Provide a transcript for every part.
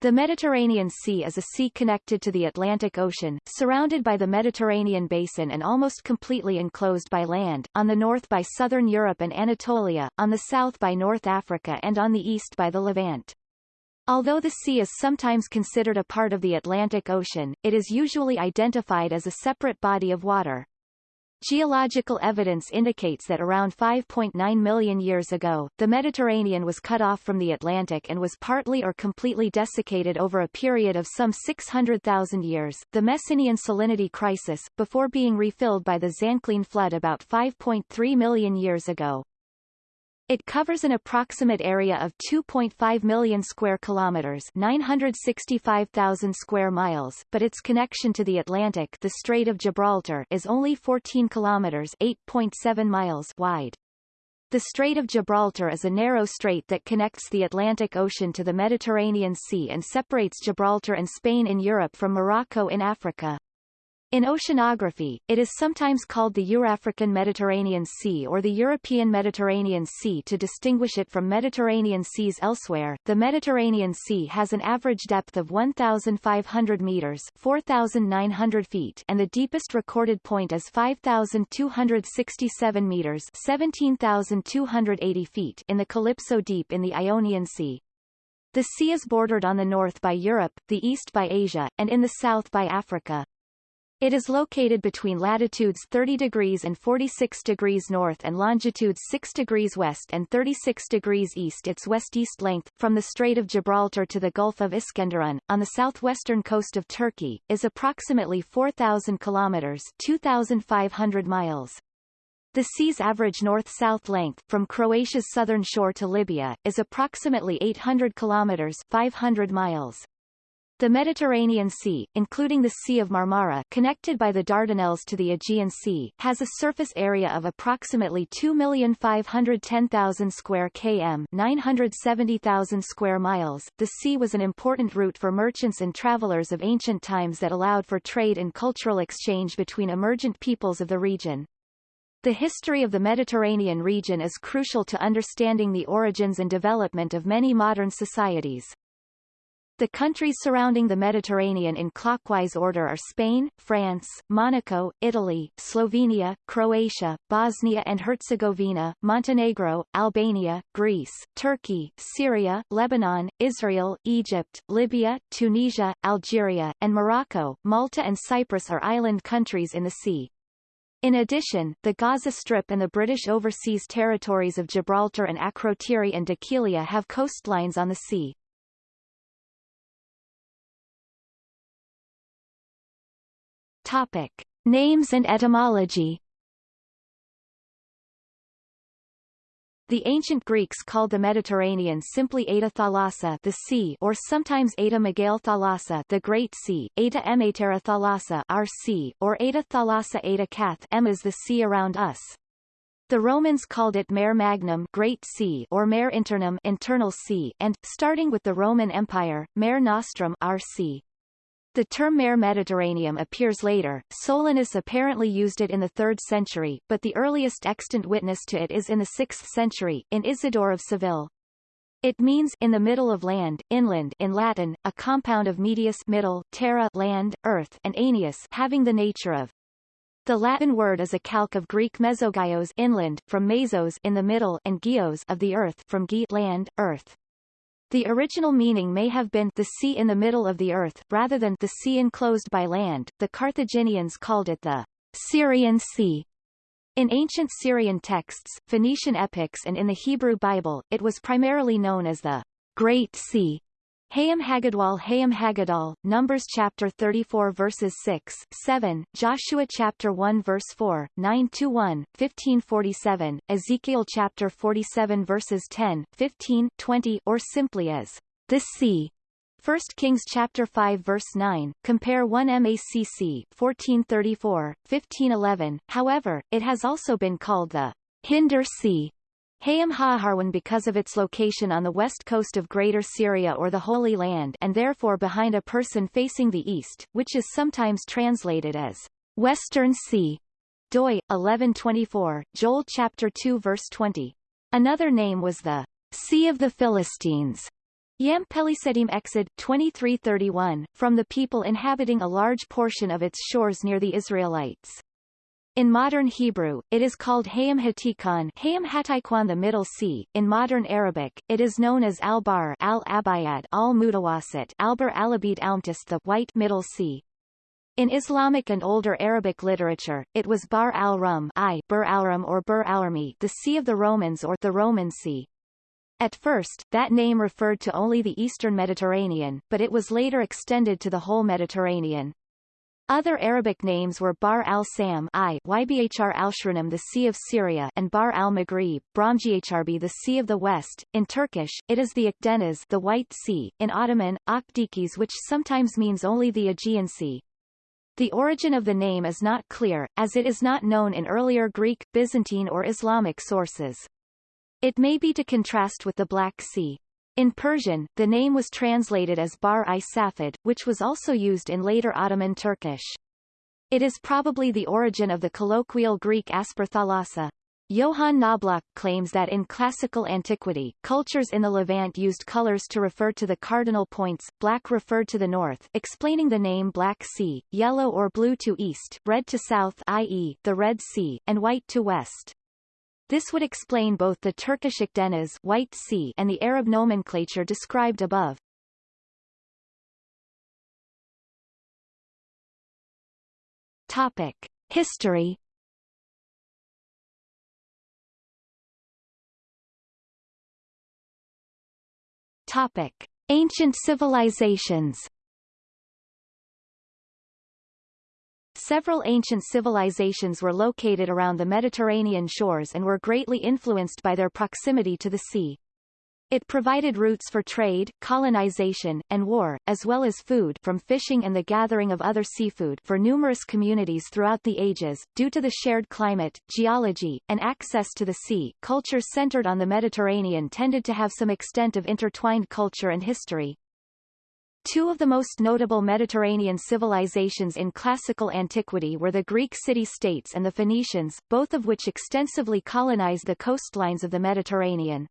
The Mediterranean Sea is a sea connected to the Atlantic Ocean, surrounded by the Mediterranean basin and almost completely enclosed by land, on the north by southern Europe and Anatolia, on the south by North Africa and on the east by the Levant. Although the sea is sometimes considered a part of the Atlantic Ocean, it is usually identified as a separate body of water. Geological evidence indicates that around 5.9 million years ago, the Mediterranean was cut off from the Atlantic and was partly or completely desiccated over a period of some 600,000 years, the Messinian salinity crisis, before being refilled by the Zanclean flood about 5.3 million years ago. It covers an approximate area of 2.5 million square kilometers, 965,000 square miles, but its connection to the Atlantic, the Strait of Gibraltar, is only 14 kilometers, 8.7 miles wide. The Strait of Gibraltar is a narrow strait that connects the Atlantic Ocean to the Mediterranean Sea and separates Gibraltar and Spain in Europe from Morocco in Africa. In oceanography, it is sometimes called the Eurafrican Mediterranean Sea or the European Mediterranean Sea to distinguish it from Mediterranean seas elsewhere. The Mediterranean Sea has an average depth of 1,500 meters (4,900 feet), and the deepest recorded point is 5,267 meters (17,280 feet) in the Calypso Deep in the Ionian Sea. The sea is bordered on the north by Europe, the east by Asia, and in the south by Africa. It is located between latitudes 30 degrees and 46 degrees north and longitudes 6 degrees west and 36 degrees east. Its west-east length, from the Strait of Gibraltar to the Gulf of Iskenderun, on the southwestern coast of Turkey, is approximately 4,000 kilometers 2,500 miles. The sea's average north-south length, from Croatia's southern shore to Libya, is approximately 800 kilometers 500 miles. The Mediterranean Sea, including the Sea of Marmara connected by the Dardanelles to the Aegean Sea, has a surface area of approximately 2,510,000 square km 970,000 square miles. The sea was an important route for merchants and travelers of ancient times that allowed for trade and cultural exchange between emergent peoples of the region. The history of the Mediterranean region is crucial to understanding the origins and development of many modern societies. The countries surrounding the Mediterranean in clockwise order are Spain, France, Monaco, Italy, Slovenia, Croatia, Bosnia and Herzegovina, Montenegro, Albania, Greece, Turkey, Syria, Lebanon, Israel, Egypt, Libya, Tunisia, Algeria, and Morocco. Malta and Cyprus are island countries in the sea. In addition, the Gaza Strip and the British overseas territories of Gibraltar and Akrotiri and Dhekelia have coastlines on the sea. Topic. Names and etymology The ancient Greeks called the Mediterranean simply Eta Thalassa the sea or sometimes Eta Megale Thalassa the Great Sea, Eta Ematera Thalassa our sea, or Eta Thalassa Eta Kath M is the sea around us. The Romans called it Mare Magnum Great Sea or Mare Internum Internal Sea and, starting with the Roman Empire, Mare Nostrum our sea. The term mare Mediterraneum appears later. Solinus apparently used it in the 3rd century, but the earliest extant witness to it is in the 6th century, in Isidore of Seville. It means in the middle of land, inland in Latin, a compound of medius middle, terra land, earth, and aeneus having the nature of. The Latin word is a calque of Greek mesogyos inland, from mesos in the middle and geos of the earth from ge land, earth. The original meaning may have been the sea in the middle of the earth, rather than the sea enclosed by land. The Carthaginians called it the Syrian Sea. In ancient Syrian texts, Phoenician epics and in the Hebrew Bible, it was primarily known as the Great Sea. Hayam Haggadwal Hayam Haggadal, Numbers chapter 34 verses 6, 7, Joshua chapter 1 verse 4, 9 to 1, 1547, Ezekiel chapter 47 verses 10, 15, 20, or simply as the sea. 1 Kings chapter 5 verse 9, compare 1 MACC 1434, 1511. However, it has also been called the Hinder Sea Hayam Haharwan because of its location on the west coast of Greater Syria or the Holy Land and therefore behind a person facing the east, which is sometimes translated as Western Sea. Doi 1124, Joel chapter 2 verse 20. Another name was the Sea of the Philistines, Yam Pelisedim Exod 2331, from the people inhabiting a large portion of its shores near the Israelites. In modern Hebrew, it is called Hayam Hatikon Hayam Hatikwan the Middle Sea. In modern Arabic, it is known as Al-Bar Al-Abayad Al-Mutawasit Albar Alabid Almtis the White Middle Sea. In Islamic and older Arabic literature, it was Bar al-Rum I Bur al-Rum or Bur al-Rumi the Sea of the Romans or the Roman Sea. At first, that name referred to only the eastern Mediterranean, but it was later extended to the whole Mediterranean. Other Arabic names were Bar al-Sam I Ybhr al-Shranim the Sea of Syria and Bar al-Maghrib, Bromghrb the Sea of the West. In Turkish, it is the Akdeniz the White Sea, in Ottoman, Akdikis which sometimes means only the Aegean Sea. The origin of the name is not clear, as it is not known in earlier Greek, Byzantine or Islamic sources. It may be to contrast with the Black Sea. In Persian, the name was translated as Bar-i Safid, which was also used in later Ottoman Turkish. It is probably the origin of the colloquial Greek asperthalassa. Johann Knobloch claims that in classical antiquity, cultures in the Levant used colors to refer to the cardinal points, black referred to the north explaining the name Black Sea, yellow or blue to east, red to south i.e., the Red Sea, and white to west. This would explain both the Turkish Akdeniz White Sea and the Arab nomenclature described above. Topic. History Topic. Ancient civilizations Several ancient civilizations were located around the Mediterranean shores and were greatly influenced by their proximity to the sea. It provided routes for trade, colonization, and war, as well as food from fishing and the gathering of other seafood for numerous communities throughout the ages. Due to the shared climate, geology, and access to the sea, cultures centered on the Mediterranean tended to have some extent of intertwined culture and history. Two of the most notable Mediterranean civilizations in classical antiquity were the Greek city-states and the Phoenicians, both of which extensively colonized the coastlines of the Mediterranean.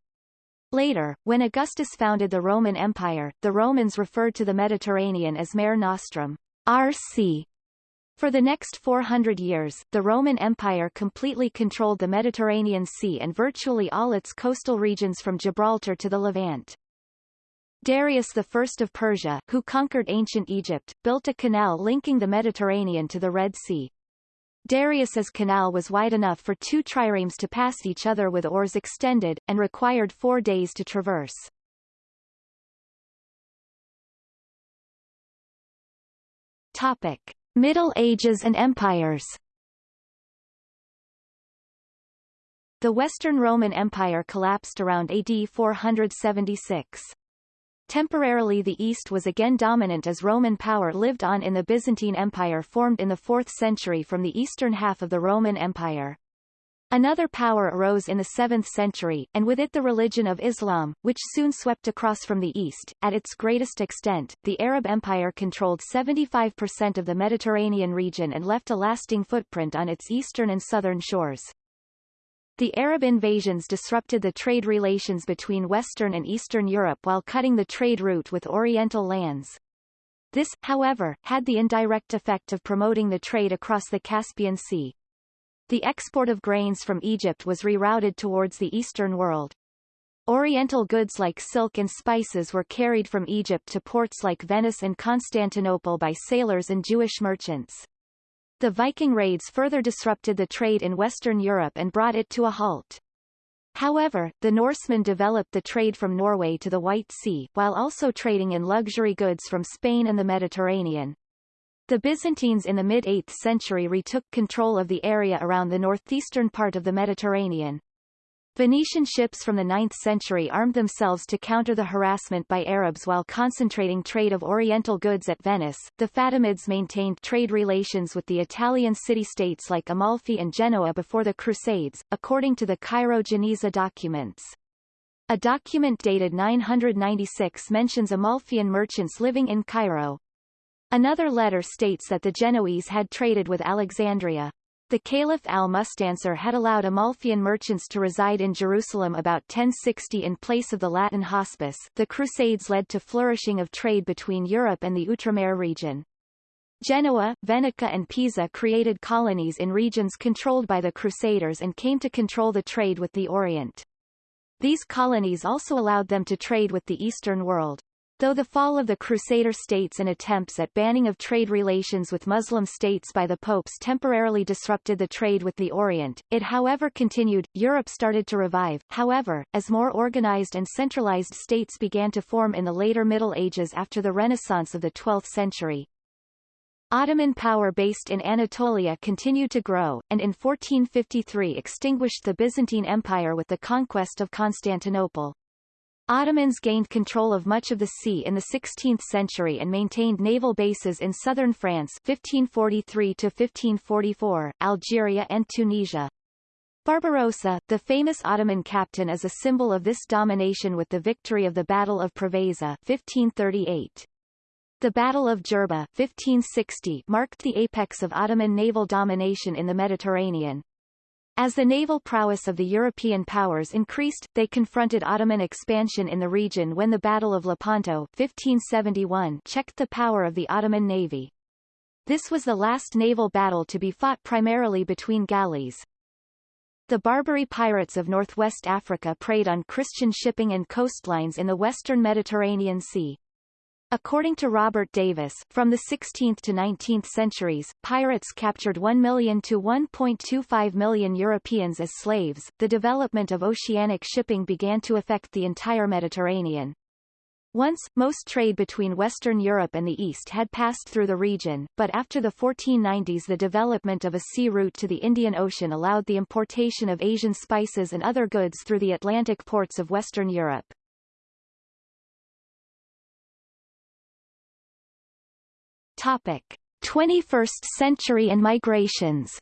Later, when Augustus founded the Roman Empire, the Romans referred to the Mediterranean as Mare Nostrum, our sea. For the next 400 years, the Roman Empire completely controlled the Mediterranean Sea and virtually all its coastal regions from Gibraltar to the Levant. Darius I of Persia, who conquered ancient Egypt, built a canal linking the Mediterranean to the Red Sea. Darius's canal was wide enough for two triremes to pass each other with oars extended, and required four days to traverse. Topic. Middle Ages and Empires The Western Roman Empire collapsed around AD 476. Temporarily the East was again dominant as Roman power lived on in the Byzantine Empire formed in the 4th century from the eastern half of the Roman Empire. Another power arose in the 7th century, and with it the religion of Islam, which soon swept across from the east. At its greatest extent, the Arab Empire controlled 75% of the Mediterranean region and left a lasting footprint on its eastern and southern shores. The Arab invasions disrupted the trade relations between Western and Eastern Europe while cutting the trade route with Oriental lands. This, however, had the indirect effect of promoting the trade across the Caspian Sea. The export of grains from Egypt was rerouted towards the Eastern world. Oriental goods like silk and spices were carried from Egypt to ports like Venice and Constantinople by sailors and Jewish merchants. The Viking raids further disrupted the trade in Western Europe and brought it to a halt. However, the Norsemen developed the trade from Norway to the White Sea, while also trading in luxury goods from Spain and the Mediterranean. The Byzantines in the mid-8th century retook control of the area around the northeastern part of the Mediterranean. Venetian ships from the 9th century armed themselves to counter the harassment by Arabs while concentrating trade of Oriental goods at Venice. The Fatimids maintained trade relations with the Italian city-states like Amalfi and Genoa before the Crusades, according to the Cairo-Geniza documents. A document dated 996 mentions Amalfian merchants living in Cairo. Another letter states that the Genoese had traded with Alexandria. The Caliph al-Mustansir had allowed Amalfian merchants to reside in Jerusalem about 1060 in place of the Latin hospice. The Crusades led to flourishing of trade between Europe and the Outremer region. Genoa, Venice and Pisa created colonies in regions controlled by the Crusaders and came to control the trade with the Orient. These colonies also allowed them to trade with the Eastern world. Though the fall of the Crusader states and attempts at banning of trade relations with Muslim states by the popes temporarily disrupted the trade with the Orient, it however continued. Europe started to revive, however, as more organized and centralized states began to form in the later Middle Ages after the Renaissance of the 12th century. Ottoman power based in Anatolia continued to grow, and in 1453 extinguished the Byzantine Empire with the conquest of Constantinople. Ottomans gained control of much of the sea in the 16th century and maintained naval bases in southern France 1543 to 1544, Algeria and Tunisia. Barbarossa, the famous Ottoman captain is a symbol of this domination with the victory of the Battle of Preveza 1538. The Battle of Jerba 1560 marked the apex of Ottoman naval domination in the Mediterranean. As the naval prowess of the European powers increased, they confronted Ottoman expansion in the region when the Battle of Lepanto 1571 checked the power of the Ottoman navy. This was the last naval battle to be fought primarily between galleys. The Barbary pirates of northwest Africa preyed on Christian shipping and coastlines in the western Mediterranean Sea. According to Robert Davis, from the 16th to 19th centuries, pirates captured 1 million to 1.25 million Europeans as slaves. The development of oceanic shipping began to affect the entire Mediterranean. Once, most trade between Western Europe and the East had passed through the region, but after the 1490s the development of a sea route to the Indian Ocean allowed the importation of Asian spices and other goods through the Atlantic ports of Western Europe. Topic: 21st century and migrations.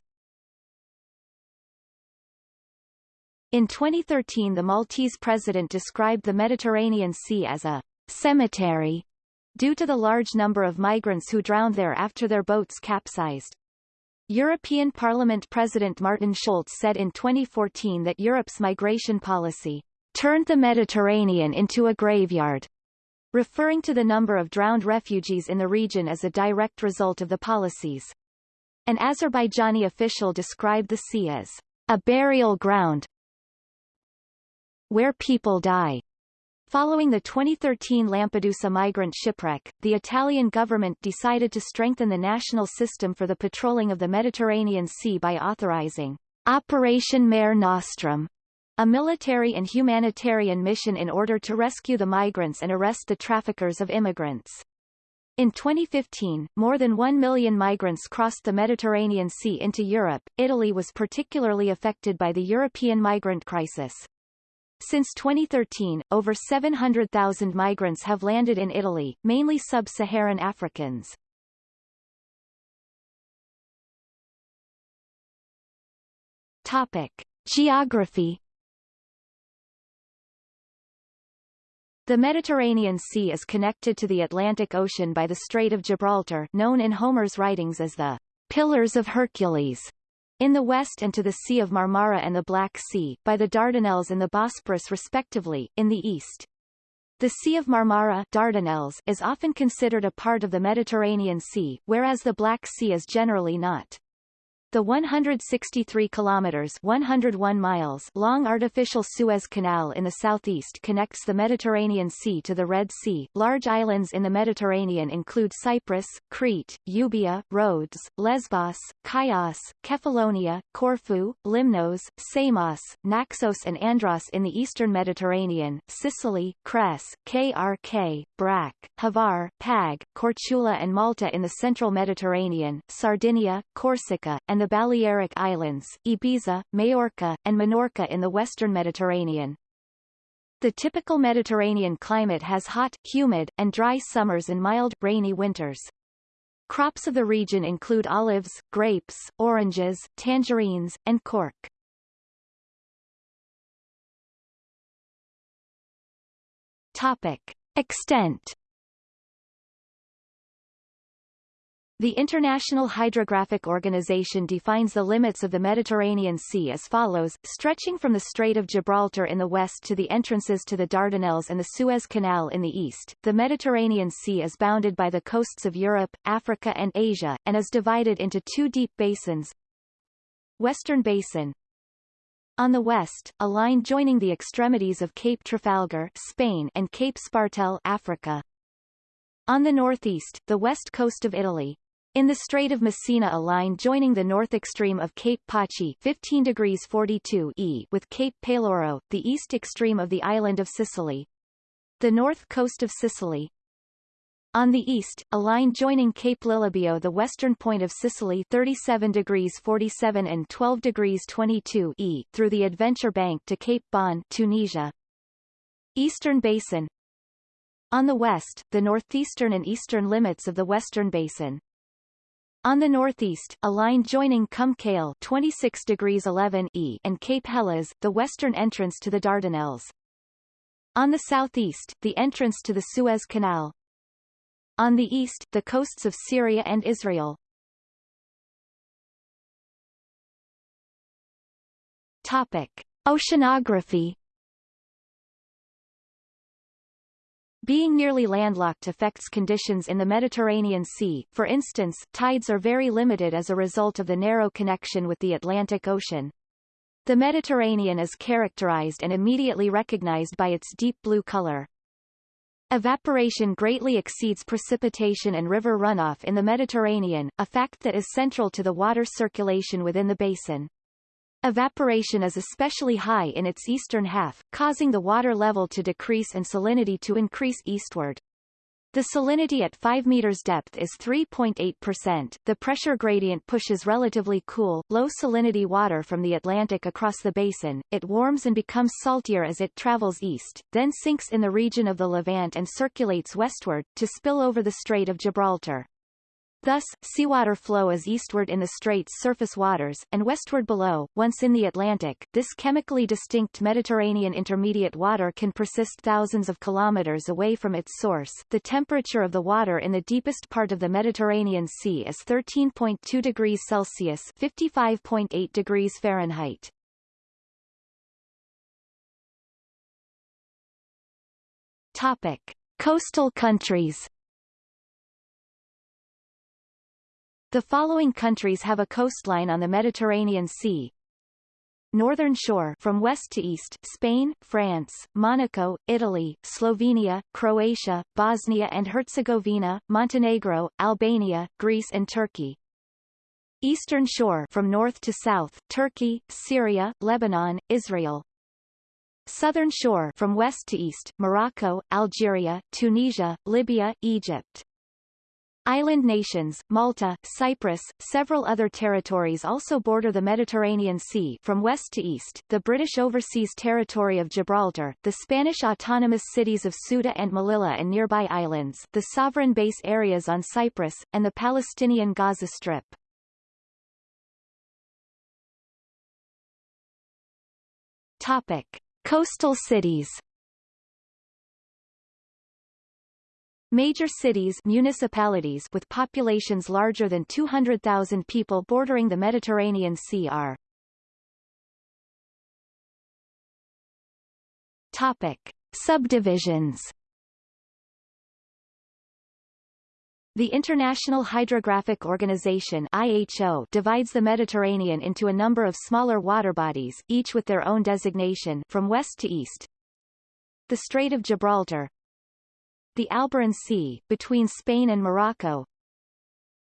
In 2013 the Maltese president described the Mediterranean Sea as a cemetery due to the large number of migrants who drowned there after their boats capsized. European Parliament President Martin Schulz said in 2014 that Europe's migration policy turned the Mediterranean into a graveyard referring to the number of drowned refugees in the region as a direct result of the policies. An Azerbaijani official described the sea as a burial ground where people die. Following the 2013 Lampedusa migrant shipwreck, the Italian government decided to strengthen the national system for the patrolling of the Mediterranean Sea by authorizing Operation Mare Nostrum, a military and humanitarian mission in order to rescue the migrants and arrest the traffickers of immigrants. In 2015, more than 1 million migrants crossed the Mediterranean Sea into Europe. Italy was particularly affected by the European migrant crisis. Since 2013, over 700,000 migrants have landed in Italy, mainly sub-Saharan Africans. Topic. Geography The Mediterranean Sea is connected to the Atlantic Ocean by the Strait of Gibraltar known in Homer's writings as the Pillars of Hercules in the west and to the Sea of Marmara and the Black Sea, by the Dardanelles and the Bosporus respectively, in the east. The Sea of Marmara Dardanelles is often considered a part of the Mediterranean Sea, whereas the Black Sea is generally not. The 163 kilometers 101 miles long artificial Suez Canal in the southeast connects the Mediterranean Sea to the Red Sea. Large islands in the Mediterranean include Cyprus, Crete, Euboea, Rhodes, Lesbos, Chios, Kefalonia, Corfu, Limnos, Samos, Naxos and Andros in the eastern Mediterranean, Sicily, Cres, KRK, Brac, Hvar, Pag, Korčula and Malta in the central Mediterranean, Sardinia, Corsica, and the Balearic Islands, Ibiza, Majorca, and Menorca in the western Mediterranean. The typical Mediterranean climate has hot, humid, and dry summers and mild, rainy winters. Crops of the region include olives, grapes, oranges, tangerines, and cork. Topic. Extent The International Hydrographic Organization defines the limits of the Mediterranean Sea as follows, stretching from the Strait of Gibraltar in the west to the entrances to the Dardanelles and the Suez Canal in the east. The Mediterranean Sea is bounded by the coasts of Europe, Africa and Asia, and is divided into two deep basins. Western Basin, on the west, a line joining the extremities of Cape Trafalgar Spain and Cape Spartel Africa. On the northeast, the west coast of Italy, in the Strait of Messina a line joining the north extreme of Cape Paci 15 degrees 42 E with Cape Peloro, the east extreme of the island of Sicily. The north coast of Sicily. On the east, a line joining Cape Lilibeo the western point of Sicily 37 degrees 47 and 12 degrees 22 E through the Adventure Bank to Cape Bon Tunisia. Eastern Basin On the west, the northeastern and eastern limits of the Western Basin. On the northeast, a line joining Kum Kale 26 degrees 11 E and Cape Helles, the western entrance to the Dardanelles. On the southeast, the entrance to the Suez Canal. On the east, the coasts of Syria and Israel. Topic. Oceanography Being nearly landlocked affects conditions in the Mediterranean Sea, for instance, tides are very limited as a result of the narrow connection with the Atlantic Ocean. The Mediterranean is characterized and immediately recognized by its deep blue color. Evaporation greatly exceeds precipitation and river runoff in the Mediterranean, a fact that is central to the water circulation within the basin. Evaporation is especially high in its eastern half, causing the water level to decrease and salinity to increase eastward. The salinity at 5 meters depth is 3.8%. The pressure gradient pushes relatively cool, low salinity water from the Atlantic across the basin. It warms and becomes saltier as it travels east, then sinks in the region of the Levant and circulates westward, to spill over the Strait of Gibraltar. Thus, seawater flow is eastward in the strait's surface waters, and westward below. Once in the Atlantic, this chemically distinct Mediterranean intermediate water can persist thousands of kilometers away from its source. The temperature of the water in the deepest part of the Mediterranean Sea is 13.2 degrees Celsius (55.8 degrees Fahrenheit). Topic: Coastal countries. The following countries have a coastline on the Mediterranean Sea. Northern shore from west to east Spain, France, Monaco, Italy, Slovenia, Croatia, Bosnia and Herzegovina, Montenegro, Albania, Greece and Turkey. Eastern shore from north to south Turkey, Syria, Lebanon, Israel. Southern shore from west to east Morocco, Algeria, Tunisia, Libya, Egypt. Island nations, Malta, Cyprus, several other territories also border the Mediterranean Sea from west to east, the British Overseas Territory of Gibraltar, the Spanish autonomous cities of Ceuta and Melilla and nearby islands, the sovereign base areas on Cyprus, and the Palestinian Gaza Strip. Topic. Coastal cities Major cities municipalities with populations larger than 200,000 people bordering the Mediterranean Sea are Topic. Subdivisions The International Hydrographic Organization IHO divides the Mediterranean into a number of smaller water bodies, each with their own designation from west to east. The Strait of Gibraltar, the Alboran Sea, between Spain and Morocco,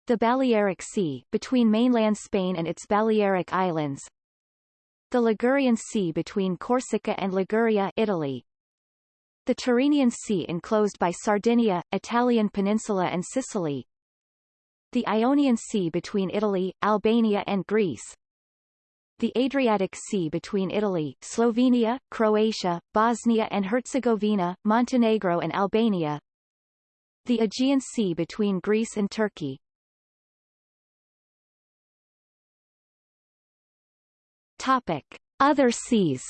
the Balearic Sea, between mainland Spain and its Balearic Islands, the Ligurian Sea between Corsica and Liguria Italy, the Tyrrhenian Sea enclosed by Sardinia, Italian Peninsula and Sicily, the Ionian Sea between Italy, Albania and Greece, the Adriatic Sea between Italy, Slovenia, Croatia, Bosnia and Herzegovina, Montenegro and Albania, the Aegean Sea between Greece and Turkey. Topic. Other seas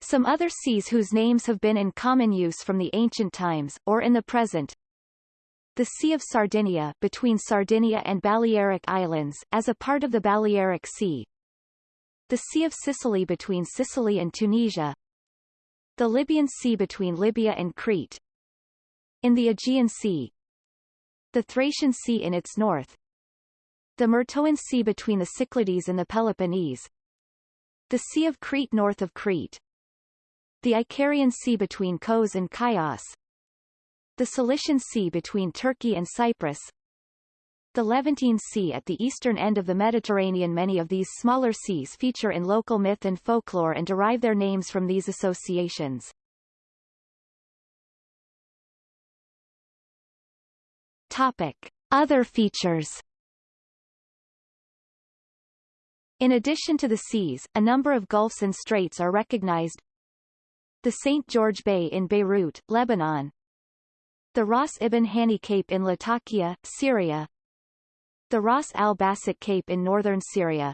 Some other seas whose names have been in common use from the ancient times, or in the present, the Sea of Sardinia between Sardinia and Balearic Islands, as a part of the Balearic Sea, the Sea of Sicily between Sicily and Tunisia, the Libyan Sea between Libya and Crete, in the Aegean Sea, the Thracian Sea in its north, the Myrtoan Sea between the Cyclades and the Peloponnese, the Sea of Crete north of Crete, the Icarian Sea between Kos and Chios, the Cilician Sea between Turkey and Cyprus, the Levantine Sea at the eastern end of the Mediterranean Many of these smaller seas feature in local myth and folklore and derive their names from these associations. Topic. Other features In addition to the seas, a number of gulfs and straits are recognized. The St. George Bay in Beirut, Lebanon. The Ras Ibn Hani Cape in Latakia, Syria. The Ras Al Basit Cape in northern Syria.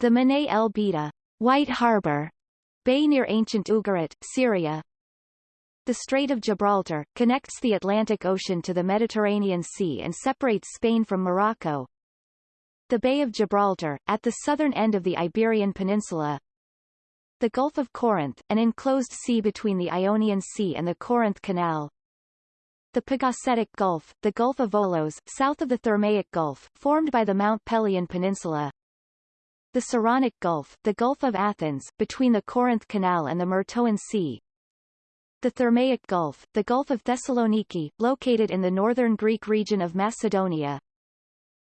The Manay el Bida, White Harbor, bay near ancient Ugarit, Syria. The Strait of Gibraltar, connects the Atlantic Ocean to the Mediterranean Sea and separates Spain from Morocco the Bay of Gibraltar, at the southern end of the Iberian Peninsula, the Gulf of Corinth, an enclosed sea between the Ionian Sea and the Corinth Canal, the Pagasetic Gulf, the Gulf of Volos, south of the Thermaic Gulf, formed by the Mount Pelion Peninsula, the Saronic Gulf, the Gulf of Athens, between the Corinth Canal and the Myrtoan Sea, the Thermaic Gulf, the Gulf of Thessaloniki, located in the northern Greek region of Macedonia,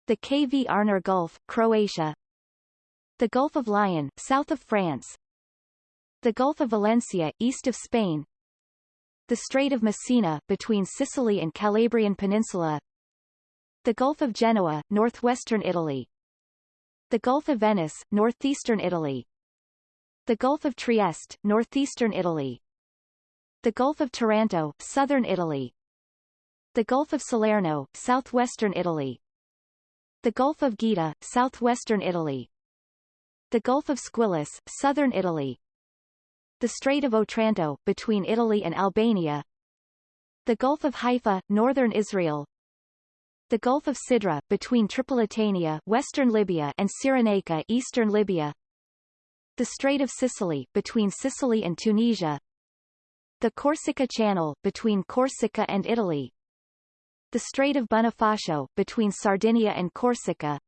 the Kvarner Gulf, Croatia, the Gulf of Lion, south of France, the Gulf of Valencia, east of Spain, the Strait of Messina, between Sicily and Calabrian Peninsula, the Gulf of Genoa, northwestern Italy, the Gulf of Venice, northeastern Italy, the Gulf of Trieste, northeastern Italy, the Gulf of Taranto, southern Italy, the Gulf of Salerno, southwestern Italy, the Gulf of Gaeta, southwestern Italy. The Gulf of Squillace, southern Italy. The Strait of Otranto, between Italy and Albania. The Gulf of Haifa, northern Israel. The Gulf of Sidra, between Tripolitania, western Libya, and Cyrenaica, eastern Libya. The Strait of Sicily, between Sicily and Tunisia. The Corsica Channel, between Corsica and Italy the Strait of Bonifacio, between Sardinia and Corsica,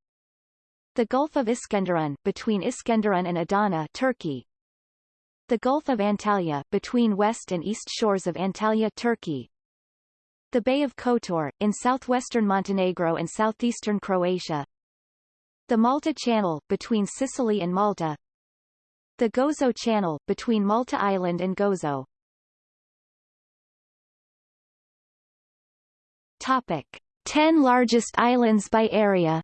the Gulf of Iskenderun, between Iskenderun and Adana Turkey, the Gulf of Antalya, between west and east shores of Antalya Turkey, the Bay of Kotor, in southwestern Montenegro and southeastern Croatia, the Malta Channel, between Sicily and Malta, the Gozo Channel, between Malta Island and Gozo. Topic. 10 largest islands by area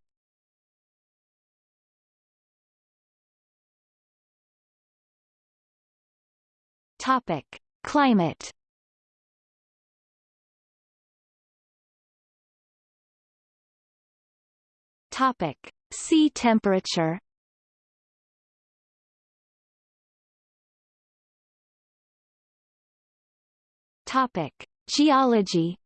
Topic. Climate Topic. Sea temperature Topic. Geology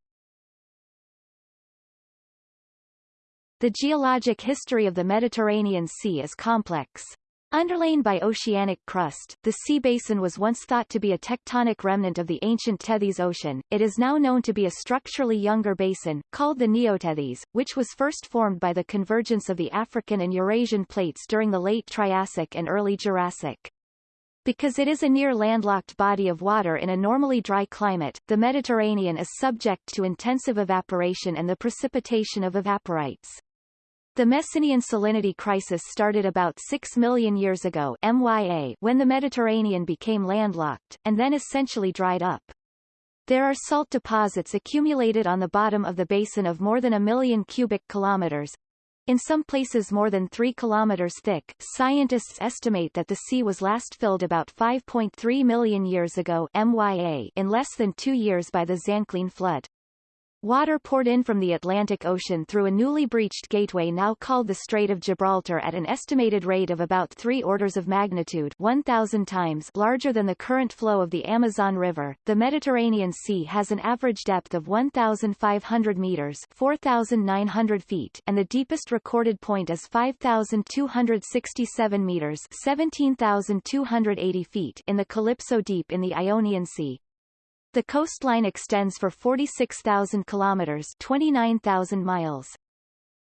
The geologic history of the Mediterranean Sea is complex. Underlain by oceanic crust, the sea basin was once thought to be a tectonic remnant of the ancient Tethys Ocean. It is now known to be a structurally younger basin, called the Neotethys, which was first formed by the convergence of the African and Eurasian plates during the late Triassic and early Jurassic. Because it is a near landlocked body of water in a normally dry climate, the Mediterranean is subject to intensive evaporation and the precipitation of evaporites. The Messinian salinity crisis started about 6 million years ago MYA when the Mediterranean became landlocked, and then essentially dried up. There are salt deposits accumulated on the bottom of the basin of more than a million cubic kilometers, in some places more than 3 kilometers thick. Scientists estimate that the sea was last filled about 5.3 million years ago MYA in less than two years by the Zanclean flood. Water poured in from the Atlantic Ocean through a newly breached gateway now called the Strait of Gibraltar at an estimated rate of about three orders of magnitude 1,000 times larger than the current flow of the Amazon River. The Mediterranean Sea has an average depth of 1,500 meters 4,900 feet and the deepest recorded point is 5,267 meters 17,280 feet in the Calypso Deep in the Ionian Sea. The coastline extends for 46,000 kilometers 29,000 miles.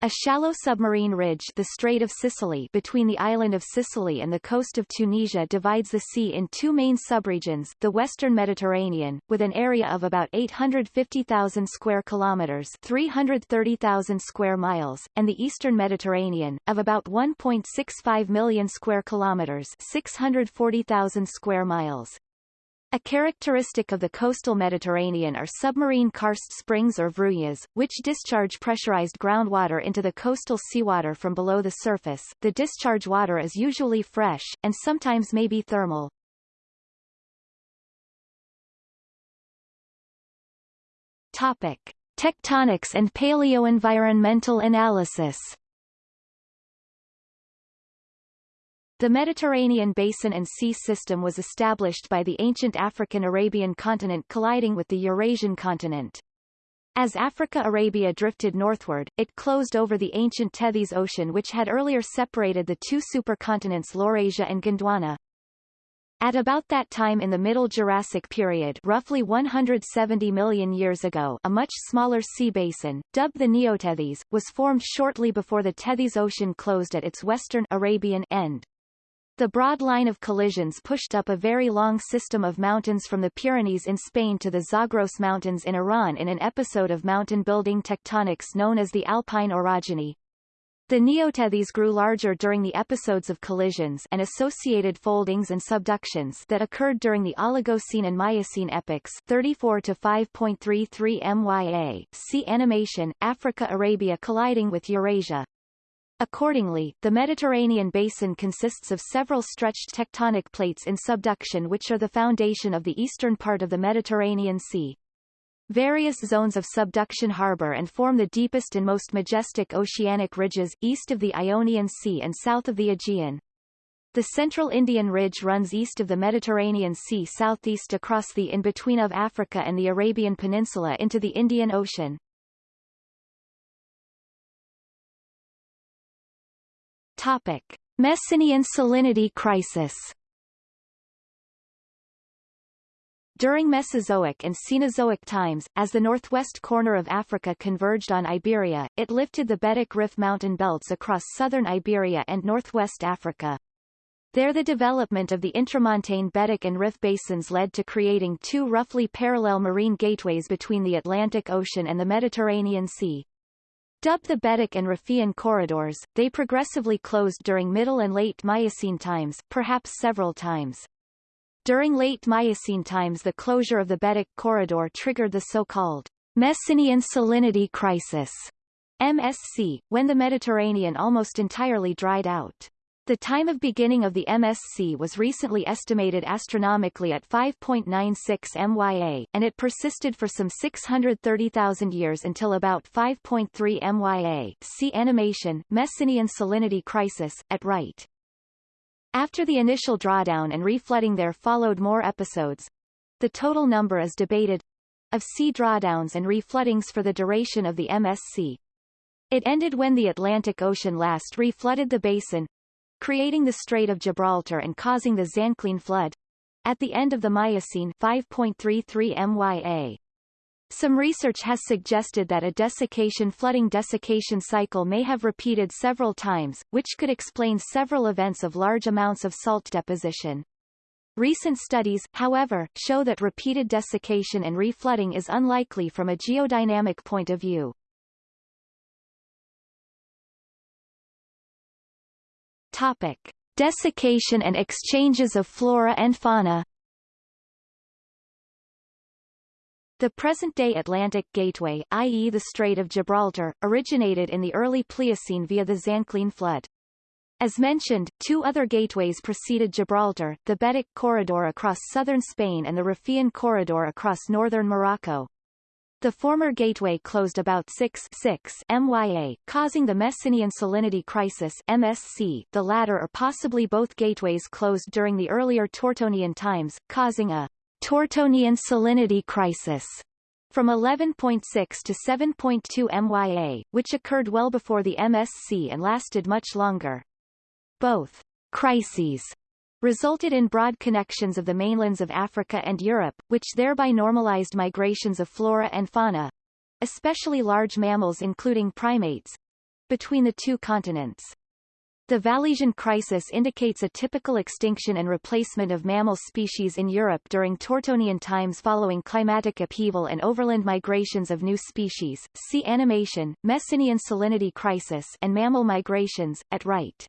A shallow submarine ridge the Strait of Sicily between the island of Sicily and the coast of Tunisia divides the sea in two main subregions, the Western Mediterranean, with an area of about 850,000 square kilometers 330,000 square miles, and the Eastern Mediterranean, of about 1.65 million square kilometers 640,000 square miles. A characteristic of the coastal Mediterranean are submarine karst springs or vrujas, which discharge pressurized groundwater into the coastal seawater from below the surface. The discharge water is usually fresh, and sometimes may be thermal. Topic. Tectonics and paleoenvironmental analysis The Mediterranean basin and sea system was established by the ancient African-Arabian continent colliding with the Eurasian continent. As Africa-Arabia drifted northward, it closed over the ancient Tethys Ocean which had earlier separated the two supercontinents Laurasia and Gondwana. At about that time in the Middle Jurassic period roughly 170 million years ago a much smaller sea basin, dubbed the Neotethys, was formed shortly before the Tethys Ocean closed at its western Arabian end. The broad line of collisions pushed up a very long system of mountains from the Pyrenees in Spain to the Zagros Mountains in Iran in an episode of mountain-building tectonics known as the Alpine orogeny. The neotethys grew larger during the episodes of collisions and associated foldings and subductions that occurred during the Oligocene and Miocene epochs 34 to 5.33 MYA. See animation, Africa-Arabia colliding with Eurasia. Accordingly, the Mediterranean basin consists of several stretched tectonic plates in subduction which are the foundation of the eastern part of the Mediterranean Sea. Various zones of subduction harbor and form the deepest and most majestic oceanic ridges, east of the Ionian Sea and south of the Aegean. The central Indian Ridge runs east of the Mediterranean Sea southeast across the in-between of Africa and the Arabian Peninsula into the Indian Ocean. Topic. Messinian salinity crisis During Mesozoic and Cenozoic times, as the northwest corner of Africa converged on Iberia, it lifted the Betic Rif mountain belts across southern Iberia and northwest Africa. There the development of the intramontane Betic and Rif basins led to creating two roughly parallel marine gateways between the Atlantic Ocean and the Mediterranean Sea. Dubbed the Betic and Rifian corridors, they progressively closed during Middle and Late Miocene times, perhaps several times. During Late Miocene times the closure of the Betic corridor triggered the so-called Messinian salinity crisis, MSC, when the Mediterranean almost entirely dried out. The time of beginning of the MSC was recently estimated astronomically at 5.96 MYA, and it persisted for some 630,000 years until about 5.3 MYA see animation, Messinian salinity crisis, at right. After the initial drawdown and reflooding there followed more episodes. The total number is debated of sea drawdowns and refloodings for the duration of the MSC. It ended when the Atlantic Ocean last reflooded the basin, creating the Strait of Gibraltar and causing the Zanclean flood. At the end of the Miocene 5.33 MYA. Some research has suggested that a desiccation flooding desiccation cycle may have repeated several times, which could explain several events of large amounts of salt deposition. Recent studies, however, show that repeated desiccation and reflooding is unlikely from a geodynamic point of view. Topic. Desiccation and exchanges of flora and fauna The present-day Atlantic Gateway i.e. the Strait of Gibraltar, originated in the early Pliocene via the Zanclean flood. As mentioned, two other gateways preceded Gibraltar, the Betic corridor across southern Spain and the Rifian corridor across northern Morocco. The former gateway closed about 6, 6 MYA, causing the Messinian salinity crisis MSC. The latter or possibly both gateways closed during the earlier Tortonian times, causing a Tortonian salinity crisis from 11.6 to 7.2 MYA, which occurred well before the MSC and lasted much longer. Both crises resulted in broad connections of the mainlands of Africa and Europe, which thereby normalized migrations of flora and fauna, especially large mammals including primates, between the two continents. The Vallesian crisis indicates a typical extinction and replacement of mammal species in Europe during Tortonian times following climatic upheaval and overland migrations of new species. See animation, Messinian salinity crisis and mammal migrations, at right.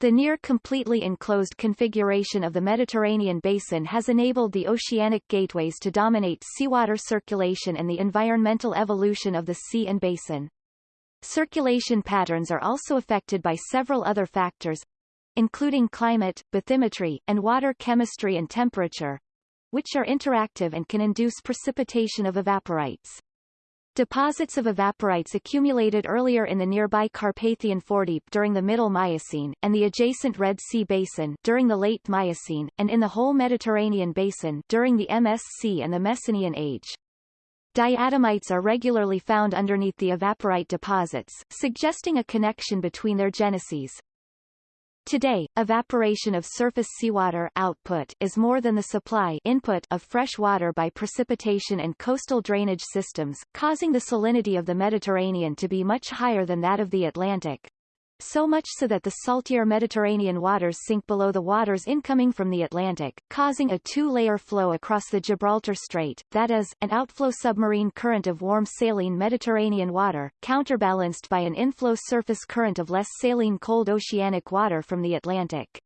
The near-completely enclosed configuration of the Mediterranean basin has enabled the oceanic gateways to dominate seawater circulation and the environmental evolution of the sea and basin. Circulation patterns are also affected by several other factors, including climate, bathymetry, and water chemistry and temperature, which are interactive and can induce precipitation of evaporites. Deposits of evaporites accumulated earlier in the nearby Carpathian Foredeep during the Middle Miocene, and the adjacent Red Sea Basin during the Late Miocene, and in the whole Mediterranean Basin during the MSC and the Messinian Age. Diatomites are regularly found underneath the evaporite deposits, suggesting a connection between their geneses. Today, evaporation of surface seawater output is more than the supply input of fresh water by precipitation and coastal drainage systems, causing the salinity of the Mediterranean to be much higher than that of the Atlantic so much so that the saltier Mediterranean waters sink below the waters incoming from the Atlantic, causing a two-layer flow across the Gibraltar Strait, that is, an outflow submarine current of warm saline Mediterranean water, counterbalanced by an inflow surface current of less saline cold oceanic water from the Atlantic.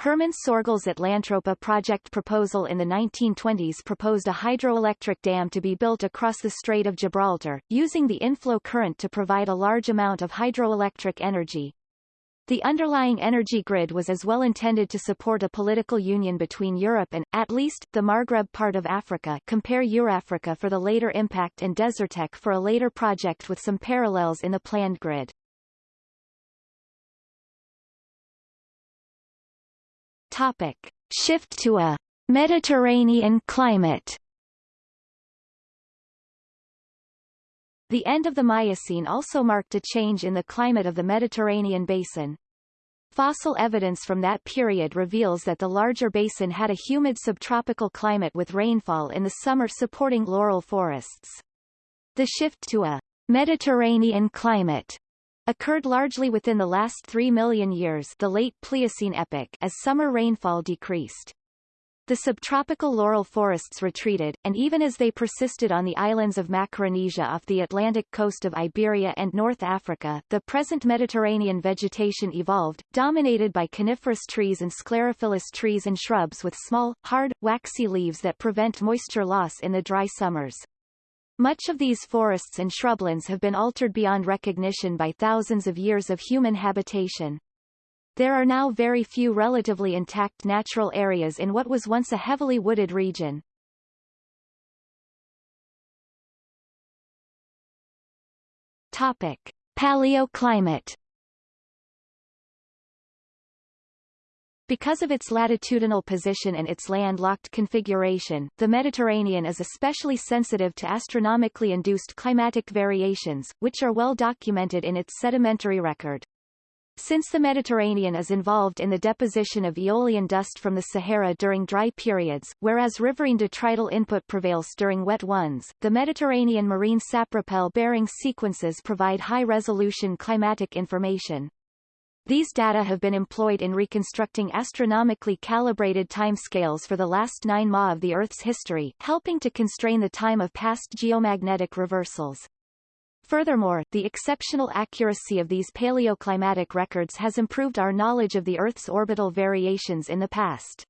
Hermann Sorgel's Atlantropa project proposal in the 1920s proposed a hydroelectric dam to be built across the Strait of Gibraltar, using the inflow current to provide a large amount of hydroelectric energy. The underlying energy grid was as well intended to support a political union between Europe and, at least, the Maghreb part of Africa compare Eurafrica for the later impact and Desertec for a later project with some parallels in the planned grid. Topic. Shift to a Mediterranean climate The end of the Miocene also marked a change in the climate of the Mediterranean basin. Fossil evidence from that period reveals that the larger basin had a humid subtropical climate with rainfall in the summer supporting laurel forests. The shift to a Mediterranean climate occurred largely within the last 3 million years the late Pliocene epoch as summer rainfall decreased. The subtropical laurel forests retreated, and even as they persisted on the islands of Macaronesia off the Atlantic coast of Iberia and North Africa, the present Mediterranean vegetation evolved, dominated by coniferous trees and sclerophyllous trees and shrubs with small, hard, waxy leaves that prevent moisture loss in the dry summers. Much of these forests and shrublands have been altered beyond recognition by thousands of years of human habitation. There are now very few relatively intact natural areas in what was once a heavily wooded region. Topic. Paleoclimate Because of its latitudinal position and its land-locked configuration, the Mediterranean is especially sensitive to astronomically induced climatic variations, which are well documented in its sedimentary record. Since the Mediterranean is involved in the deposition of aeolian dust from the Sahara during dry periods, whereas riverine detrital input prevails during wet ones, the Mediterranean marine sapropel-bearing sequences provide high-resolution climatic information. These data have been employed in reconstructing astronomically calibrated timescales for the last 9 Ma of the Earth's history, helping to constrain the time of past geomagnetic reversals. Furthermore, the exceptional accuracy of these paleoclimatic records has improved our knowledge of the Earth's orbital variations in the past.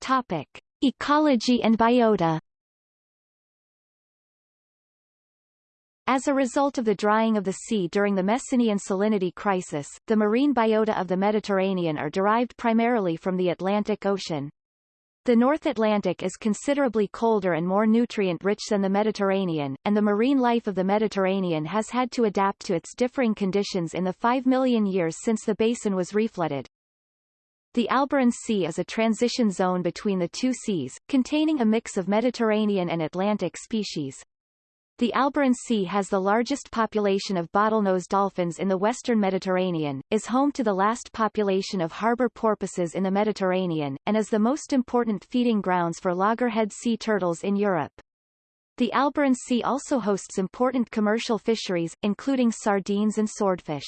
Topic. Ecology and biota As a result of the drying of the sea during the Messinian salinity crisis, the marine biota of the Mediterranean are derived primarily from the Atlantic Ocean. The North Atlantic is considerably colder and more nutrient-rich than the Mediterranean, and the marine life of the Mediterranean has had to adapt to its differing conditions in the 5 million years since the basin was reflooded. The Alboran Sea is a transition zone between the two seas, containing a mix of Mediterranean and Atlantic species. The Alboran Sea has the largest population of bottlenose dolphins in the western Mediterranean, is home to the last population of harbor porpoises in the Mediterranean, and is the most important feeding grounds for loggerhead sea turtles in Europe. The Alboran Sea also hosts important commercial fisheries, including sardines and swordfish.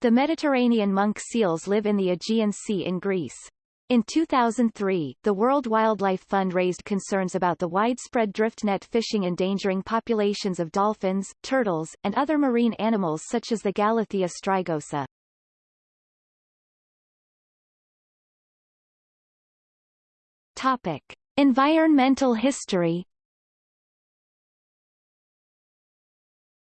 The Mediterranean monk seals live in the Aegean Sea in Greece. In 2003, the World Wildlife Fund raised concerns about the widespread drift net fishing endangering populations of dolphins, turtles, and other marine animals such as the Galathea strigosa. Topic. Environmental history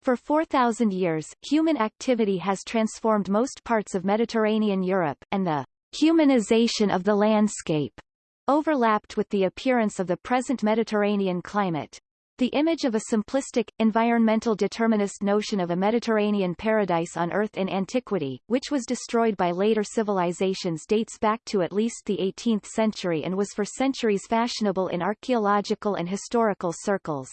For 4,000 years, human activity has transformed most parts of Mediterranean Europe, and the humanization of the landscape overlapped with the appearance of the present Mediterranean climate. The image of a simplistic, environmental determinist notion of a Mediterranean paradise on Earth in antiquity, which was destroyed by later civilizations dates back to at least the 18th century and was for centuries fashionable in archaeological and historical circles.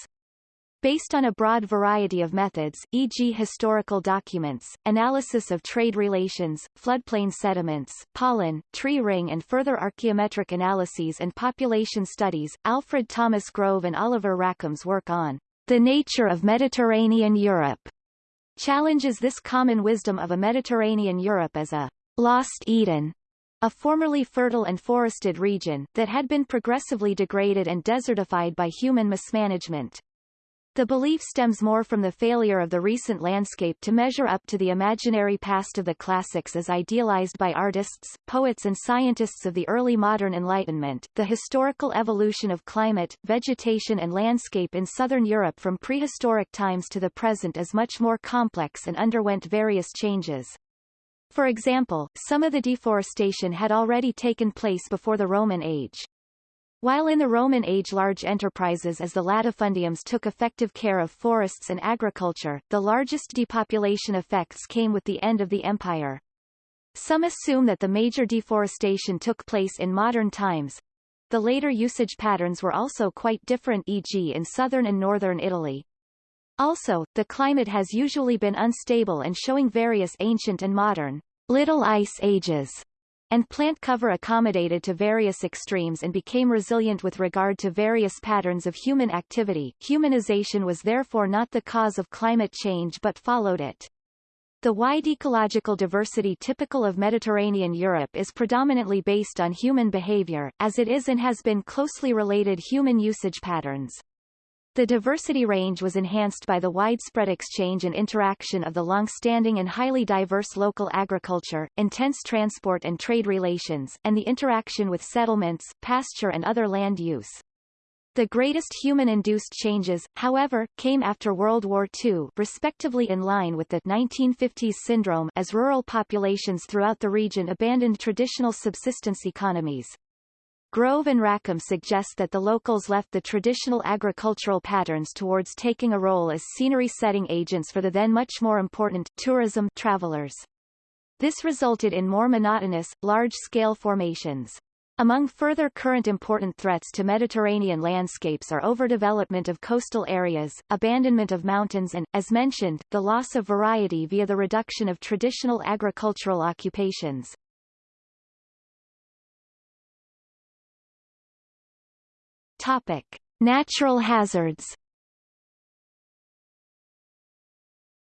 Based on a broad variety of methods, e.g. historical documents, analysis of trade relations, floodplain sediments, pollen, tree ring and further archaeometric analyses and population studies, Alfred Thomas Grove and Oliver Rackham's work on the nature of Mediterranean Europe challenges this common wisdom of a Mediterranean Europe as a lost Eden, a formerly fertile and forested region, that had been progressively degraded and desertified by human mismanagement. The belief stems more from the failure of the recent landscape to measure up to the imaginary past of the classics as idealized by artists, poets and scientists of the early modern Enlightenment. The historical evolution of climate, vegetation and landscape in southern Europe from prehistoric times to the present is much more complex and underwent various changes. For example, some of the deforestation had already taken place before the Roman age. While in the Roman age large enterprises as the latifundiums took effective care of forests and agriculture, the largest depopulation effects came with the end of the empire. Some assume that the major deforestation took place in modern times. The later usage patterns were also quite different e.g. in southern and northern Italy. Also, the climate has usually been unstable and showing various ancient and modern little ice ages and plant cover accommodated to various extremes and became resilient with regard to various patterns of human activity. Humanization was therefore not the cause of climate change but followed it. The wide ecological diversity typical of Mediterranean Europe is predominantly based on human behavior, as it is and has been closely related human usage patterns. The diversity range was enhanced by the widespread exchange and interaction of the long-standing and highly diverse local agriculture, intense transport and trade relations, and the interaction with settlements, pasture and other land use. The greatest human-induced changes, however, came after World War II respectively in line with the 1950s syndrome as rural populations throughout the region abandoned traditional subsistence economies. Grove and Rackham suggest that the locals left the traditional agricultural patterns towards taking a role as scenery-setting agents for the then much more important tourism travelers. This resulted in more monotonous, large-scale formations. Among further current important threats to Mediterranean landscapes are overdevelopment of coastal areas, abandonment of mountains and, as mentioned, the loss of variety via the reduction of traditional agricultural occupations. Topic: Natural hazards.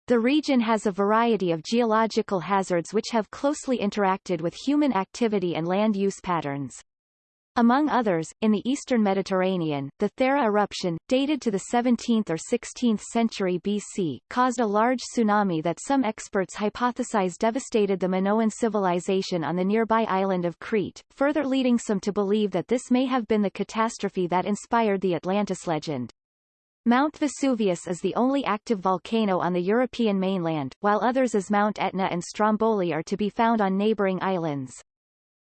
The region has a variety of geological hazards which have closely interacted with human activity and land use patterns. Among others, in the eastern Mediterranean, the Thera eruption, dated to the 17th or 16th century BC, caused a large tsunami that some experts hypothesize devastated the Minoan civilization on the nearby island of Crete, further leading some to believe that this may have been the catastrophe that inspired the Atlantis legend. Mount Vesuvius is the only active volcano on the European mainland, while others as Mount Etna and Stromboli are to be found on neighboring islands.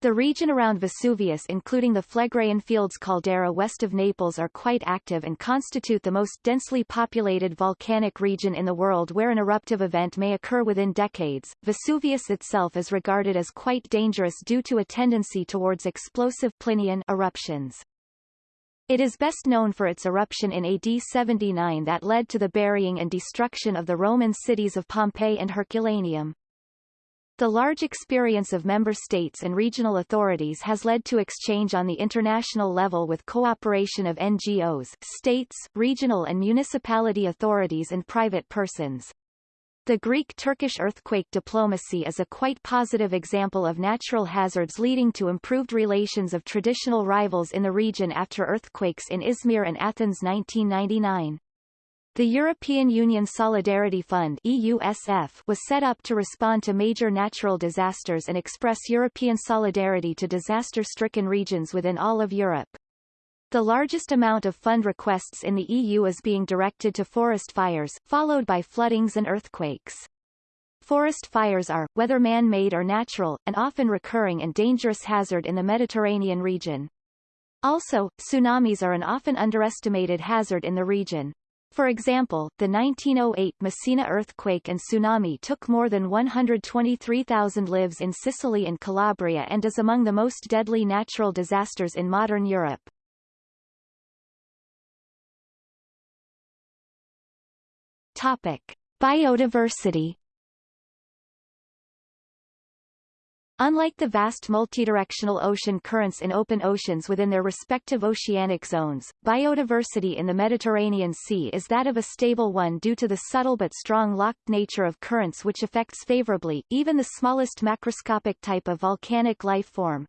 The region around Vesuvius including the Phlegraean Fields caldera west of Naples are quite active and constitute the most densely populated volcanic region in the world where an eruptive event may occur within decades. Vesuvius itself is regarded as quite dangerous due to a tendency towards explosive Plinian eruptions. It is best known for its eruption in AD 79 that led to the burying and destruction of the Roman cities of Pompeii and Herculaneum. The large experience of member states and regional authorities has led to exchange on the international level with cooperation of NGOs, states, regional and municipality authorities and private persons. The Greek-Turkish earthquake diplomacy is a quite positive example of natural hazards leading to improved relations of traditional rivals in the region after earthquakes in Izmir and Athens 1999. The European Union Solidarity Fund EUSF was set up to respond to major natural disasters and express European solidarity to disaster-stricken regions within all of Europe. The largest amount of fund requests in the EU is being directed to forest fires, followed by floodings and earthquakes. Forest fires are, whether man-made or natural, an often recurring and dangerous hazard in the Mediterranean region. Also, tsunamis are an often underestimated hazard in the region. For example, the 1908 Messina earthquake and tsunami took more than 123,000 lives in Sicily and Calabria and is among the most deadly natural disasters in modern Europe. Topic. Biodiversity Unlike the vast multidirectional ocean currents in open oceans within their respective oceanic zones, biodiversity in the Mediterranean Sea is that of a stable one due to the subtle but strong locked nature of currents which affects favorably, even the smallest macroscopic type of volcanic life form.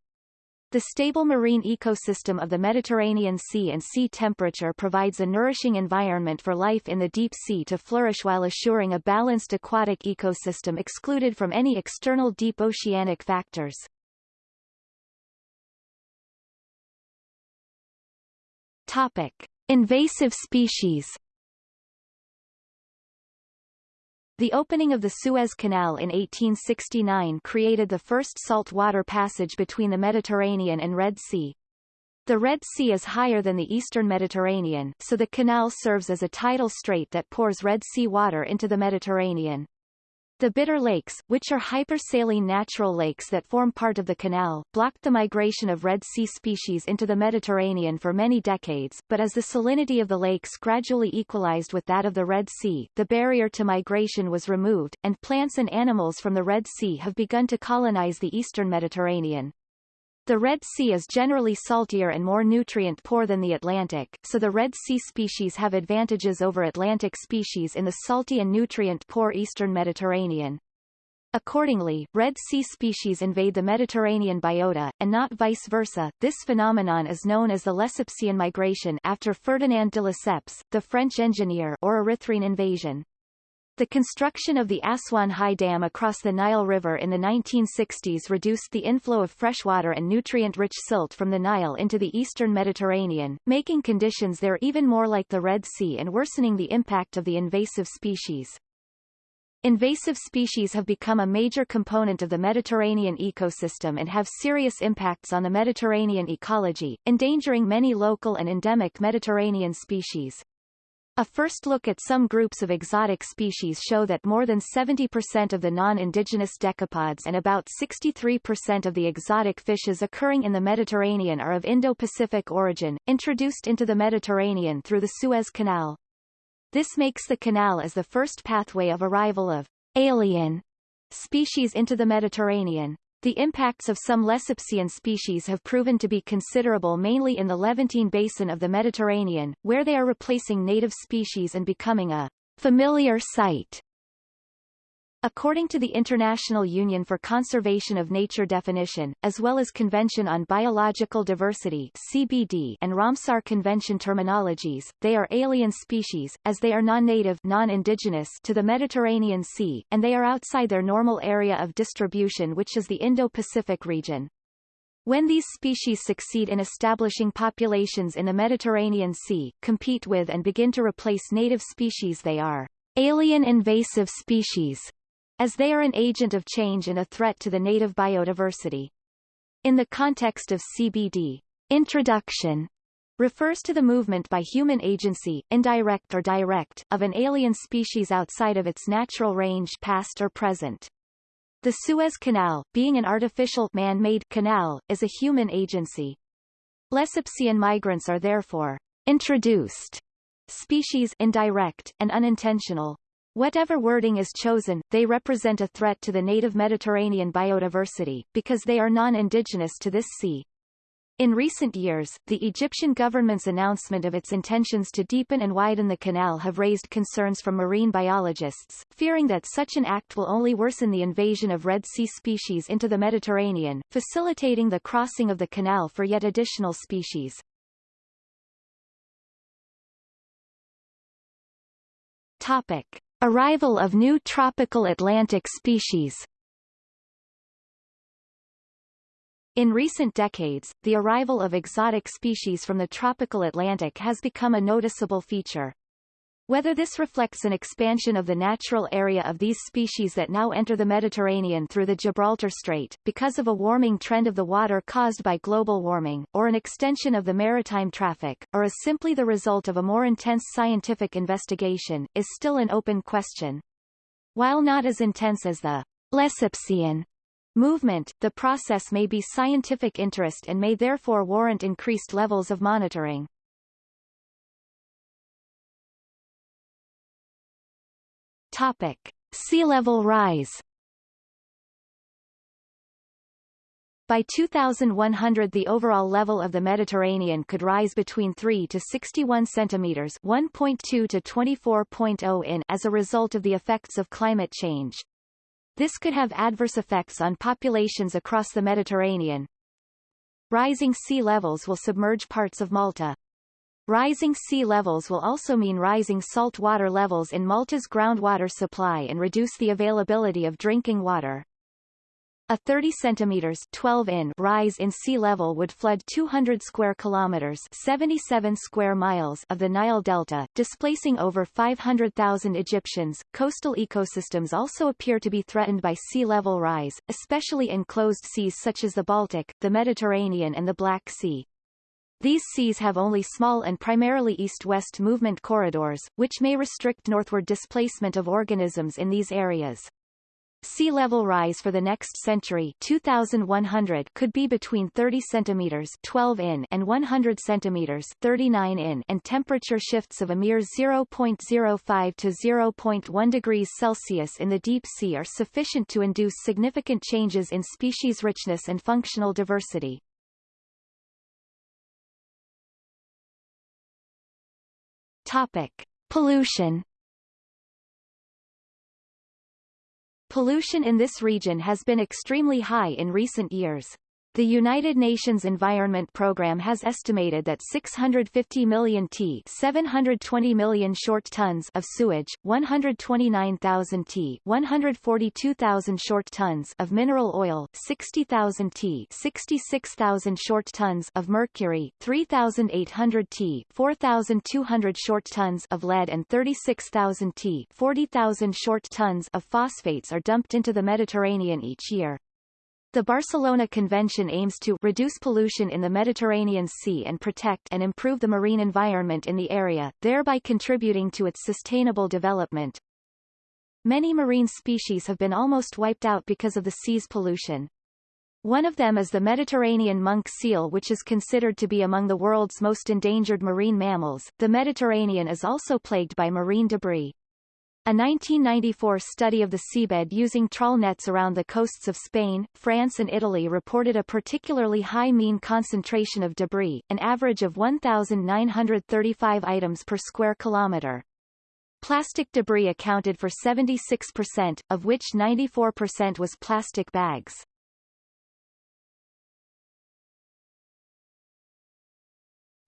The stable marine ecosystem of the Mediterranean Sea and sea temperature provides a nourishing environment for life in the deep sea to flourish while assuring a balanced aquatic ecosystem excluded from any external deep oceanic factors. Topic. Invasive species The opening of the Suez Canal in 1869 created the first salt-water passage between the Mediterranean and Red Sea. The Red Sea is higher than the eastern Mediterranean, so the canal serves as a tidal strait that pours Red Sea water into the Mediterranean. The Bitter Lakes, which are hypersaline natural lakes that form part of the canal, blocked the migration of Red Sea species into the Mediterranean for many decades, but as the salinity of the lakes gradually equalized with that of the Red Sea, the barrier to migration was removed, and plants and animals from the Red Sea have begun to colonize the eastern Mediterranean. The Red Sea is generally saltier and more nutrient-poor than the Atlantic, so the Red Sea species have advantages over Atlantic species in the salty and nutrient-poor eastern Mediterranean. Accordingly, Red Sea species invade the Mediterranean biota, and not vice versa. This phenomenon is known as the Lesseps migration after Ferdinand de Lesseps, the French engineer or Erythrean invasion. The construction of the Aswan High Dam across the Nile River in the 1960s reduced the inflow of freshwater and nutrient-rich silt from the Nile into the eastern Mediterranean, making conditions there even more like the Red Sea and worsening the impact of the invasive species. Invasive species have become a major component of the Mediterranean ecosystem and have serious impacts on the Mediterranean ecology, endangering many local and endemic Mediterranean species. A first look at some groups of exotic species show that more than 70% of the non-indigenous decapods and about 63% of the exotic fishes occurring in the Mediterranean are of Indo-Pacific origin, introduced into the Mediterranean through the Suez Canal. This makes the canal as the first pathway of arrival of alien species into the Mediterranean. The impacts of some Lesseps species have proven to be considerable mainly in the Levantine basin of the Mediterranean, where they are replacing native species and becoming a familiar sight According to the International Union for Conservation of Nature definition, as well as Convention on Biological Diversity CBD and Ramsar Convention terminologies, they are alien species, as they are non-native non-indigenous to the Mediterranean Sea, and they are outside their normal area of distribution which is the Indo-Pacific region. When these species succeed in establishing populations in the Mediterranean Sea, compete with and begin to replace native species they are alien invasive species as they are an agent of change and a threat to the native biodiversity. In the context of CBD, introduction refers to the movement by human agency, indirect or direct, of an alien species outside of its natural range past or present. The Suez Canal, being an artificial man-made canal, is a human agency. Lessepsian migrants are therefore introduced species indirect and unintentional. Whatever wording is chosen, they represent a threat to the native Mediterranean biodiversity, because they are non-indigenous to this sea. In recent years, the Egyptian government's announcement of its intentions to deepen and widen the canal have raised concerns from marine biologists, fearing that such an act will only worsen the invasion of Red Sea species into the Mediterranean, facilitating the crossing of the canal for yet additional species. Topic. Arrival of new tropical Atlantic species In recent decades, the arrival of exotic species from the tropical Atlantic has become a noticeable feature. Whether this reflects an expansion of the natural area of these species that now enter the Mediterranean through the Gibraltar Strait, because of a warming trend of the water caused by global warming, or an extension of the maritime traffic, or is simply the result of a more intense scientific investigation, is still an open question. While not as intense as the Lessepsian movement, the process may be scientific interest and may therefore warrant increased levels of monitoring. Topic. Sea level rise By 2100 the overall level of the Mediterranean could rise between 3 to 61 centimeters 1.2 to 24.0 in as a result of the effects of climate change. This could have adverse effects on populations across the Mediterranean. Rising sea levels will submerge parts of Malta. Rising sea levels will also mean rising salt water levels in Malta's groundwater supply and reduce the availability of drinking water. A 30 centimeters 12 in rise in sea level would flood 200 square kilometers 77 square miles of the Nile Delta, displacing over 500,000 Egyptians. Coastal ecosystems also appear to be threatened by sea level rise, especially in closed seas such as the Baltic, the Mediterranean and the Black Sea. These seas have only small and primarily east-west movement corridors, which may restrict northward displacement of organisms in these areas. Sea level rise for the next century 2100 could be between 30 centimeters 12 in and 100 centimeters 39 in and temperature shifts of a mere 0.05 to 0.1 degrees Celsius in the deep sea are sufficient to induce significant changes in species richness and functional diversity. Topic. Pollution Pollution in this region has been extremely high in recent years. The United Nations Environment Programme has estimated that 650 million t 720 million short tons of sewage, 129,000 t 142,000 short tons of mineral oil, 60,000 t 66,000 short tons of mercury, 3,800 t 4,200 short tons of lead and 36,000 t 40,000 short tons of phosphates are dumped into the Mediterranean each year. The Barcelona Convention aims to reduce pollution in the Mediterranean Sea and protect and improve the marine environment in the area, thereby contributing to its sustainable development. Many marine species have been almost wiped out because of the sea's pollution. One of them is the Mediterranean monk seal which is considered to be among the world's most endangered marine mammals. The Mediterranean is also plagued by marine debris. A 1994 study of the seabed using trawl nets around the coasts of Spain, France and Italy reported a particularly high mean concentration of debris, an average of 1,935 items per square kilometre. Plastic debris accounted for 76%, of which 94% was plastic bags.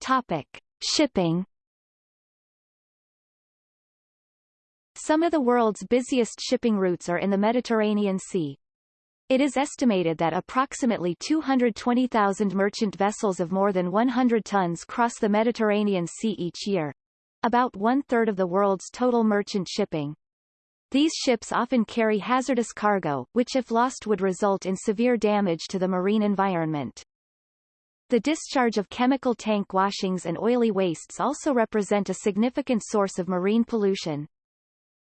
Topic. Shipping Some of the world's busiest shipping routes are in the Mediterranean Sea. It is estimated that approximately 220,000 merchant vessels of more than 100 tons cross the Mediterranean Sea each year. About one-third of the world's total merchant shipping. These ships often carry hazardous cargo, which if lost would result in severe damage to the marine environment. The discharge of chemical tank washings and oily wastes also represent a significant source of marine pollution.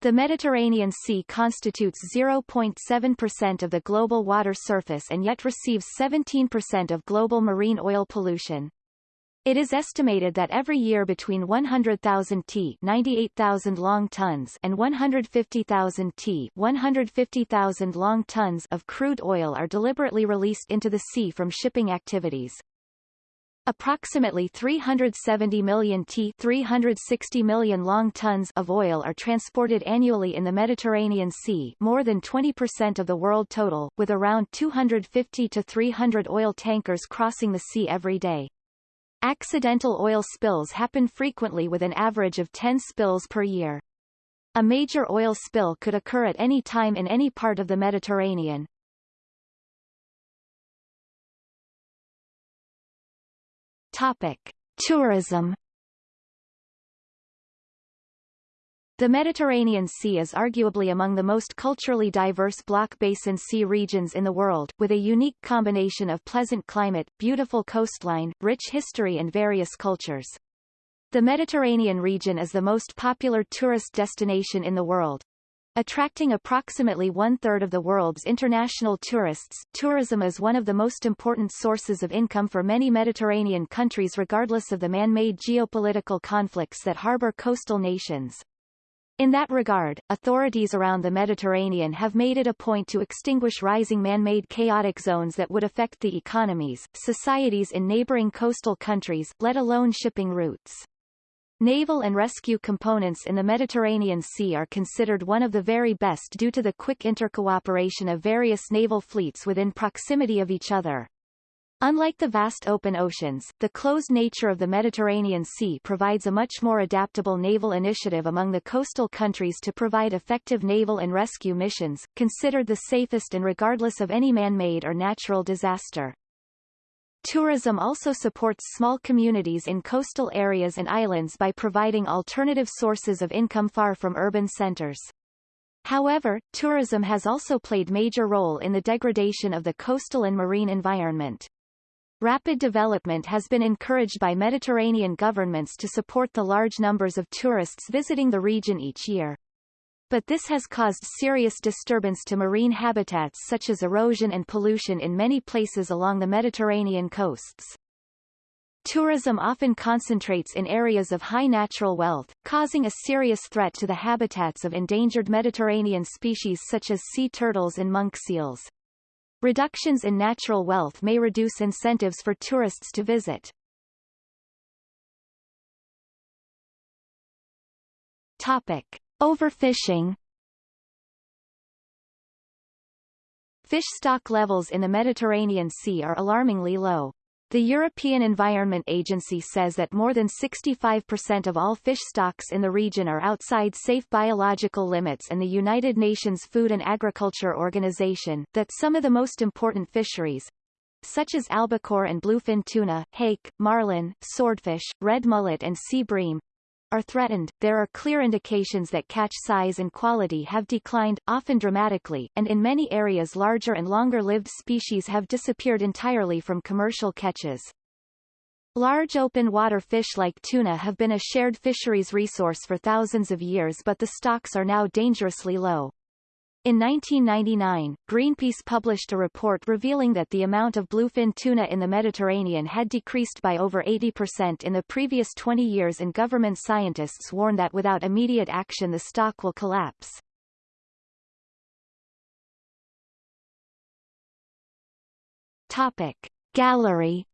The Mediterranean Sea constitutes 0.7% of the global water surface and yet receives 17% of global marine oil pollution. It is estimated that every year between 100,000 t 98,000 long tons and 150,000 t 150,000 long tons of crude oil are deliberately released into the sea from shipping activities. Approximately 370 million t 360 million long tons of oil are transported annually in the Mediterranean Sea more than 20% of the world total, with around 250 to 300 oil tankers crossing the sea every day. Accidental oil spills happen frequently with an average of 10 spills per year. A major oil spill could occur at any time in any part of the Mediterranean, Topic: Tourism. The Mediterranean Sea is arguably among the most culturally diverse block basin sea regions in the world, with a unique combination of pleasant climate, beautiful coastline, rich history and various cultures. The Mediterranean region is the most popular tourist destination in the world, Attracting approximately one-third of the world's international tourists, tourism is one of the most important sources of income for many Mediterranean countries regardless of the man-made geopolitical conflicts that harbor coastal nations. In that regard, authorities around the Mediterranean have made it a point to extinguish rising man-made chaotic zones that would affect the economies, societies in neighboring coastal countries, let alone shipping routes. Naval and rescue components in the Mediterranean Sea are considered one of the very best due to the quick intercooperation of various naval fleets within proximity of each other. Unlike the vast open oceans, the closed nature of the Mediterranean Sea provides a much more adaptable naval initiative among the coastal countries to provide effective naval and rescue missions, considered the safest and regardless of any man-made or natural disaster. Tourism also supports small communities in coastal areas and islands by providing alternative sources of income far from urban centers. However, tourism has also played major role in the degradation of the coastal and marine environment. Rapid development has been encouraged by Mediterranean governments to support the large numbers of tourists visiting the region each year but this has caused serious disturbance to marine habitats such as erosion and pollution in many places along the Mediterranean coasts. Tourism often concentrates in areas of high natural wealth, causing a serious threat to the habitats of endangered Mediterranean species such as sea turtles and monk seals. Reductions in natural wealth may reduce incentives for tourists to visit. Topic. Overfishing Fish stock levels in the Mediterranean Sea are alarmingly low. The European Environment Agency says that more than 65% of all fish stocks in the region are outside safe biological limits and the United Nations Food and Agriculture Organization, that some of the most important fisheries, such as albacore and bluefin tuna, hake, marlin, swordfish, red mullet and sea bream, are threatened, there are clear indications that catch size and quality have declined, often dramatically, and in many areas larger and longer-lived species have disappeared entirely from commercial catches. Large open water fish like tuna have been a shared fisheries resource for thousands of years but the stocks are now dangerously low. In 1999, Greenpeace published a report revealing that the amount of bluefin tuna in the Mediterranean had decreased by over 80% in the previous 20 years and government scientists warn that without immediate action the stock will collapse. Topic. Gallery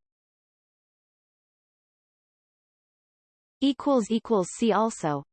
See also